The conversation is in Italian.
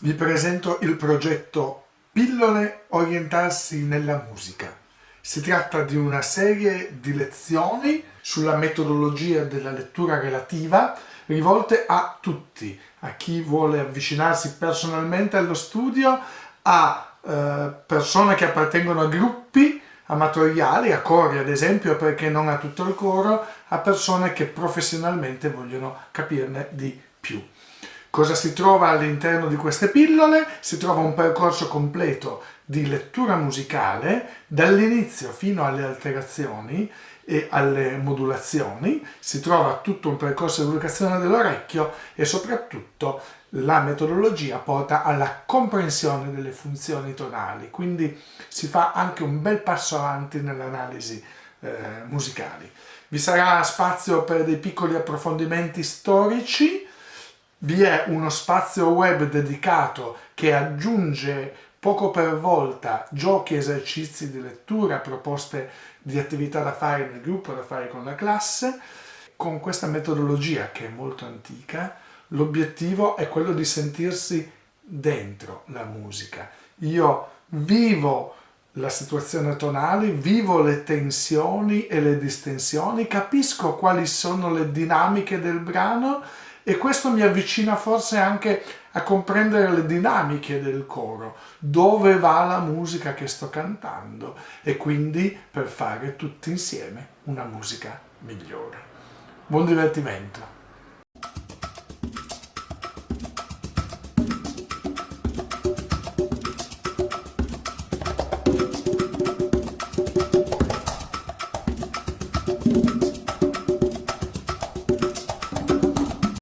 Vi presento il progetto Pillole orientarsi nella musica. Si tratta di una serie di lezioni sulla metodologia della lettura relativa rivolte a tutti, a chi vuole avvicinarsi personalmente allo studio, a eh, persone che appartengono a gruppi amatoriali, a cori ad esempio, perché non a tutto il coro, a persone che professionalmente vogliono capirne di più. Cosa si trova all'interno di queste pillole? Si trova un percorso completo di lettura musicale dall'inizio fino alle alterazioni e alle modulazioni, si trova tutto un percorso di educazione dell'orecchio e soprattutto la metodologia porta alla comprensione delle funzioni tonali, quindi si fa anche un bel passo avanti nell'analisi eh, musicali. Vi sarà spazio per dei piccoli approfondimenti storici, vi è uno spazio web dedicato che aggiunge poco per volta giochi esercizi di lettura, proposte di attività da fare nel gruppo, da fare con la classe. Con questa metodologia che è molto antica, l'obiettivo è quello di sentirsi dentro la musica. Io vivo la situazione tonale, vivo le tensioni e le distensioni, capisco quali sono le dinamiche del brano e questo mi avvicina forse anche a comprendere le dinamiche del coro, dove va la musica che sto cantando e quindi per fare tutti insieme una musica migliore. Buon divertimento!